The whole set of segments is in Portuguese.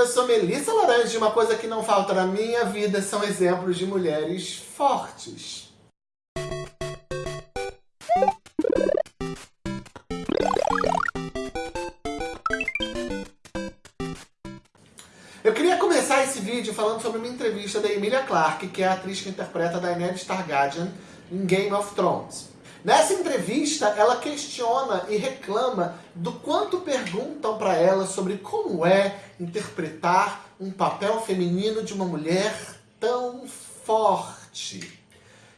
eu sou Melissa Laranja e uma coisa que não falta na minha vida são exemplos de mulheres fortes. Eu queria começar esse vídeo falando sobre uma entrevista da Emilia Clarke, que é a atriz que interpreta Daenerys Targaryen em Game of Thrones. Nessa entrevista, ela questiona e reclama do quanto perguntam para ela sobre como é interpretar um papel feminino de uma mulher tão forte.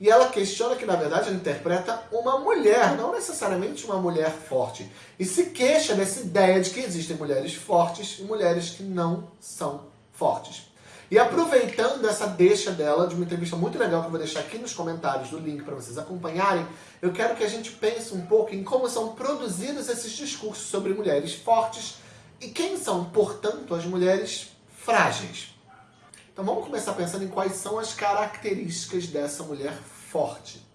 E ela questiona que, na verdade, ela interpreta uma mulher, não necessariamente uma mulher forte. E se queixa dessa ideia de que existem mulheres fortes e mulheres que não são fortes. E aproveitando essa deixa dela, de uma entrevista muito legal que eu vou deixar aqui nos comentários do link para vocês acompanharem, eu quero que a gente pense um pouco em como são produzidos esses discursos sobre mulheres fortes e quem são, portanto, as mulheres frágeis. Então vamos começar pensando em quais são as características dessa mulher forte.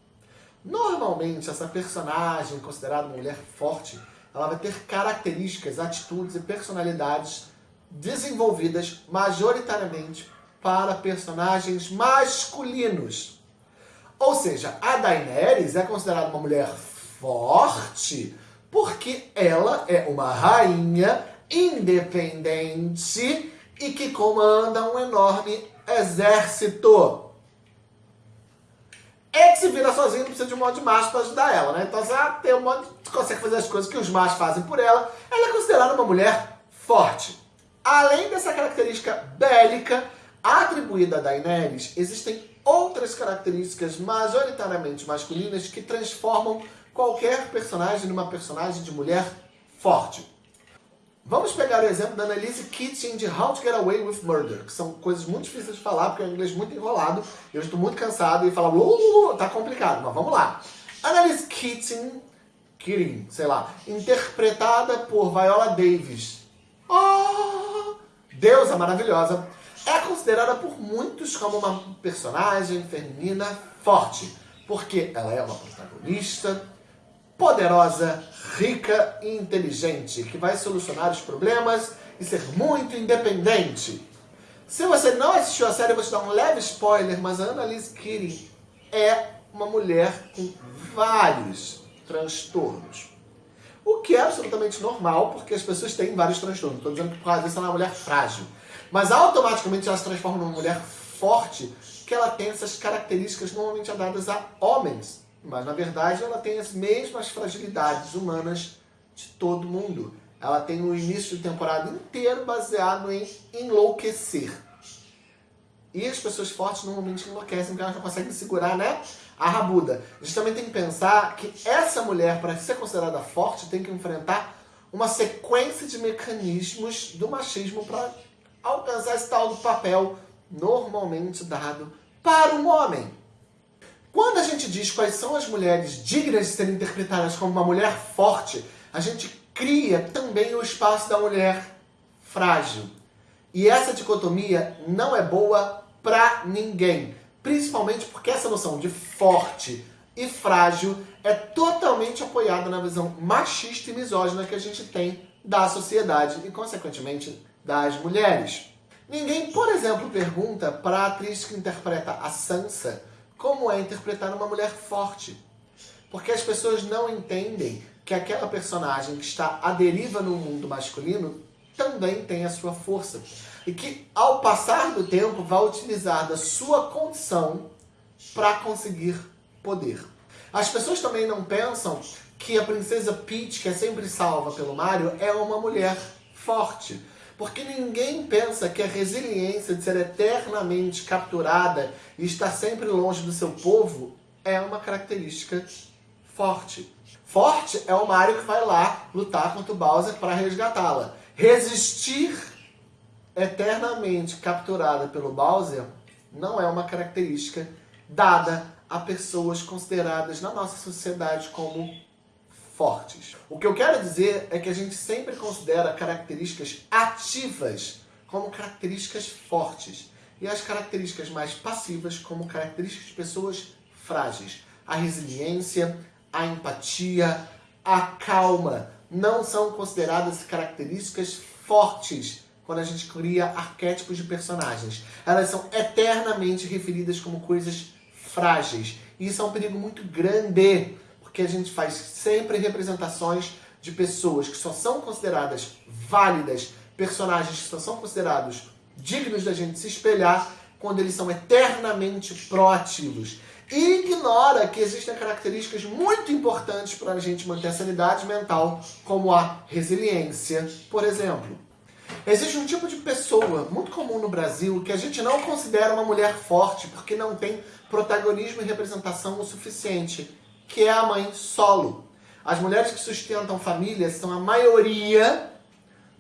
Normalmente, essa personagem considerada uma mulher forte, ela vai ter características, atitudes e personalidades desenvolvidas majoritariamente para personagens masculinos. Ou seja, a Daenerys é considerada uma mulher forte porque ela é uma rainha independente e que comanda um enorme exército. É que se vira sozinho, precisa de um monte de macho para ajudar ela, né? Então, se ela tem um monte, consegue fazer as coisas que os machos fazem por ela, ela é considerada uma mulher forte. Além dessa característica bélica atribuída a Daenerys, existem outras características majoritariamente masculinas que transformam qualquer personagem numa personagem de mulher forte. Vamos pegar o exemplo da Annalise Keating de How to Get Away with Murder, que são coisas muito difíceis de falar, porque é um inglês muito enrolado, eu estou muito cansado e falar uh, tá complicado, mas vamos lá. Annalise Keating, Keating, sei lá, interpretada por Viola Davis. Oh, deusa maravilhosa, é considerada por muitos como uma personagem feminina forte, porque ela é uma protagonista poderosa, rica e inteligente, que vai solucionar os problemas e ser muito independente. Se você não assistiu a série, eu vou te dar um leve spoiler, mas a Annalise Keating é uma mulher com vários transtornos. O que é absolutamente normal, porque as pessoas têm vários transtornos. Estou dizendo que por causa disso ela é uma mulher frágil. Mas automaticamente ela se transforma numa mulher forte, que ela tem essas características normalmente dadas a homens. Mas na verdade ela tem as mesmas fragilidades humanas de todo mundo. Ela tem o início de temporada inteiro baseado em enlouquecer. E as pessoas fortes normalmente enlouquecem porque elas não conseguem segurar, né? A rabuda. A gente também tem que pensar que essa mulher, para ser considerada forte, tem que enfrentar uma sequência de mecanismos do machismo para alcançar esse tal do papel normalmente dado para um homem. Quando a gente diz quais são as mulheres dignas de serem interpretadas como uma mulher forte, a gente cria também o espaço da mulher frágil. E essa dicotomia não é boa para ninguém. Principalmente porque essa noção de forte e frágil é totalmente apoiada na visão machista e misógina que a gente tem da sociedade e, consequentemente, das mulheres. Ninguém, por exemplo, pergunta para a atriz que interpreta a Sansa como é interpretar uma mulher forte. Porque as pessoas não entendem que aquela personagem que está à deriva no mundo masculino também tem a sua força. E que, ao passar do tempo, vai utilizar da sua condição para conseguir poder. As pessoas também não pensam que a princesa Peach, que é sempre salva pelo Mario, é uma mulher forte. Porque ninguém pensa que a resiliência de ser eternamente capturada e estar sempre longe do seu povo é uma característica forte. Forte é o Mario que vai lá lutar contra o Bowser para resgatá-la. Resistir eternamente capturada pelo Bowser não é uma característica dada a pessoas consideradas na nossa sociedade como fortes. O que eu quero dizer é que a gente sempre considera características ativas como características fortes e as características mais passivas como características de pessoas frágeis. A resiliência, a empatia, a calma, não são consideradas características fortes quando a gente cria arquétipos de personagens. Elas são eternamente referidas como coisas frágeis. E isso é um perigo muito grande, porque a gente faz sempre representações de pessoas que só são consideradas válidas, personagens que só são considerados dignos da gente se espelhar quando eles são eternamente proativos. E ignora que existem características muito importantes para a gente manter a sanidade mental, como a resiliência, por exemplo. Existe um tipo de pessoa muito comum no Brasil que a gente não considera uma mulher forte porque não tem protagonismo e representação o suficiente, que é a mãe solo. As mulheres que sustentam famílias são a maioria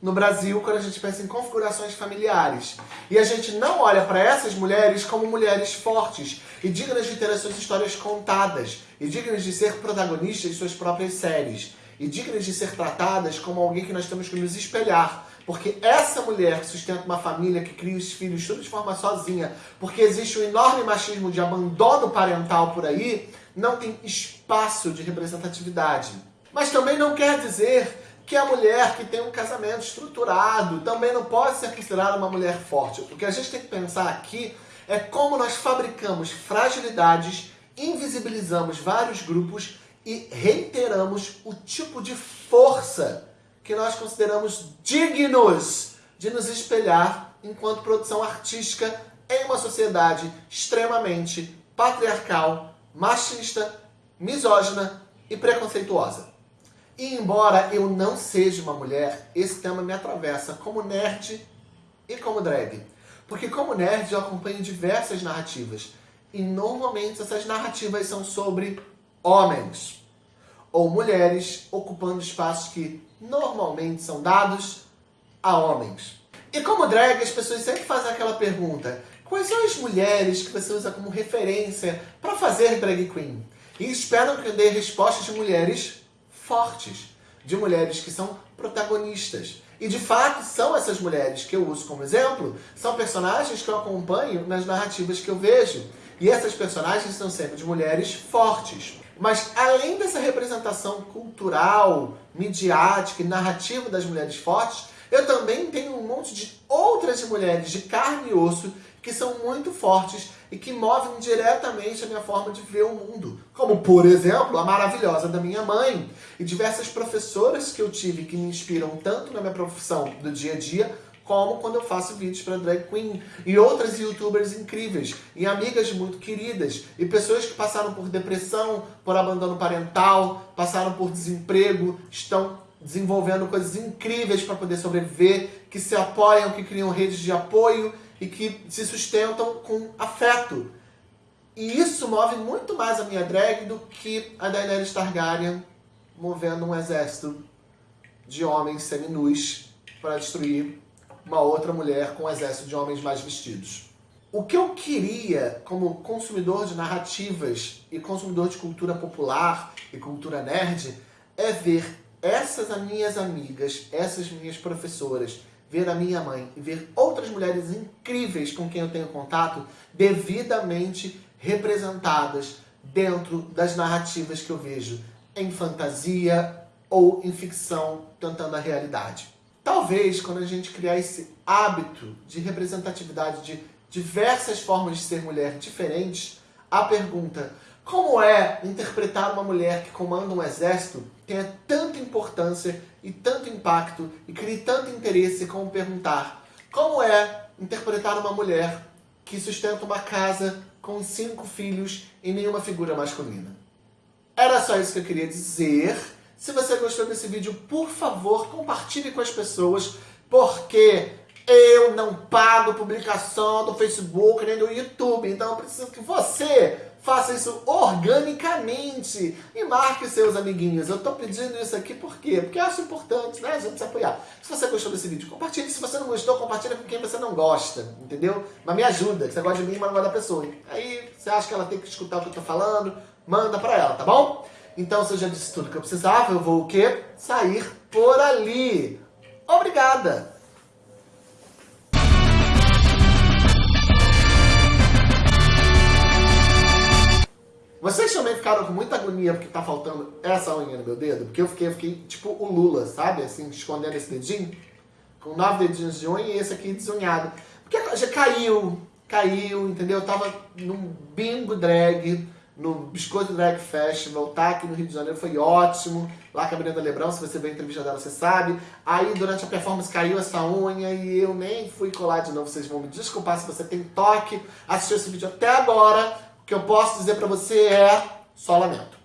no Brasil quando a gente pensa em configurações familiares. E a gente não olha para essas mulheres como mulheres fortes e dignas de ter as suas histórias contadas, e dignas de ser protagonistas de suas próprias séries, e dignas de ser tratadas como alguém que nós temos que nos espelhar. Porque essa mulher que sustenta uma família, que cria os filhos tudo de forma sozinha, porque existe um enorme machismo de abandono parental por aí, não tem espaço de representatividade. Mas também não quer dizer que a mulher que tem um casamento estruturado também não pode ser considerada uma mulher forte. O que a gente tem que pensar aqui é como nós fabricamos fragilidades, invisibilizamos vários grupos e reiteramos o tipo de força que nós consideramos dignos de nos espelhar enquanto produção artística em uma sociedade extremamente patriarcal, machista, misógina e preconceituosa. E embora eu não seja uma mulher, esse tema me atravessa como nerd e como drag. Porque como nerd eu acompanho diversas narrativas. E normalmente essas narrativas são sobre homens. Ou mulheres ocupando espaços que normalmente são dados a homens. E como drag, as pessoas sempre fazem aquela pergunta: quais são as mulheres que você usa como referência para fazer drag queen? E esperam que eu dê respostas de mulheres fortes, de mulheres que são protagonistas. E de fato, são essas mulheres que eu uso como exemplo, são personagens que eu acompanho nas narrativas que eu vejo. E essas personagens são sempre de mulheres fortes. Mas além dessa representação cultural, midiática e narrativa das mulheres fortes, eu também tenho um monte de outras mulheres de carne e osso que são muito fortes e que movem diretamente a minha forma de ver o mundo. Como, por exemplo, a maravilhosa da minha mãe e diversas professoras que eu tive que me inspiram tanto na minha profissão do dia a dia, como quando eu faço vídeos para drag queen e outras youtubers incríveis e amigas muito queridas e pessoas que passaram por depressão, por abandono parental, passaram por desemprego, estão desenvolvendo coisas incríveis para poder sobreviver, que se apoiam, que criam redes de apoio e que se sustentam com afeto. E isso move muito mais a minha drag do que a Daenerys Targaryen movendo um exército de homens seminus para destruir uma outra mulher com um exército de homens mais vestidos. O que eu queria, como consumidor de narrativas e consumidor de cultura popular e cultura nerd, é ver essas minhas amigas, essas minhas professoras, ver a minha mãe e ver outras mulheres incríveis com quem eu tenho contato devidamente representadas dentro das narrativas que eu vejo em fantasia ou em ficção tentando a realidade. Talvez quando a gente criar esse hábito de representatividade de diversas formas de ser mulher diferentes, a pergunta como é interpretar uma mulher que comanda um exército tenha tanta importância e tanto impacto e crie tanto interesse como perguntar como é interpretar uma mulher que sustenta uma casa com cinco filhos e nenhuma figura masculina. Era só isso que eu queria dizer. Se você gostou desse vídeo, por favor, compartilhe com as pessoas, porque eu não pago publicação do Facebook nem do YouTube, então eu preciso que você Faça isso organicamente e marque seus amiguinhos. Eu estou pedindo isso aqui por quê? Porque eu acho importante, né? A gente se apoiar. Se você gostou desse vídeo, compartilhe. Se você não gostou, compartilha com quem você não gosta, entendeu? Mas me ajuda, que você gosta de mim, mas não gosta da pessoa. Aí você acha que ela tem que escutar o que eu estou falando, manda para ela, tá bom? Então, se eu já disse tudo que eu precisava, eu vou o quê? Sair por ali. Obrigada! Vocês também ficaram com muita agonia porque tá faltando essa unha no meu dedo? Porque eu fiquei, fiquei tipo o Lula, sabe? Assim, escondendo esse dedinho. com nove dedinhos de unha e esse aqui desunhado. Porque já caiu, caiu, entendeu? Eu tava num bingo drag, no Biscoito Drag Festival, tá aqui no Rio de Janeiro, foi ótimo. Lá com a Brenda Lebrão, se você ver a entrevista dela, você sabe. Aí durante a performance caiu essa unha e eu nem fui colar de novo. Vocês vão me desculpar se você tem toque, assistiu esse vídeo até agora. O que eu posso dizer pra você é só lamento.